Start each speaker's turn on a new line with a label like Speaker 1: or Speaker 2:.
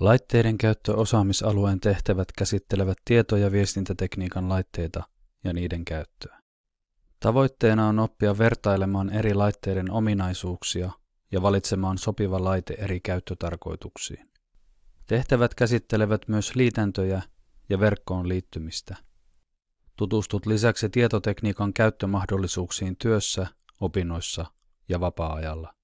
Speaker 1: Laitteiden käyttöosaamisalueen tehtävät käsittelevät tieto- ja viestintätekniikan laitteita ja niiden käyttöä. Tavoitteena on oppia vertailemaan eri laitteiden ominaisuuksia ja valitsemaan sopiva laite eri käyttötarkoituksiin. Tehtävät käsittelevät myös liitäntöjä ja verkkoon liittymistä. Tutustut lisäksi tietotekniikan käyttömahdollisuuksiin työssä, opinnoissa ja vapaa-ajalla.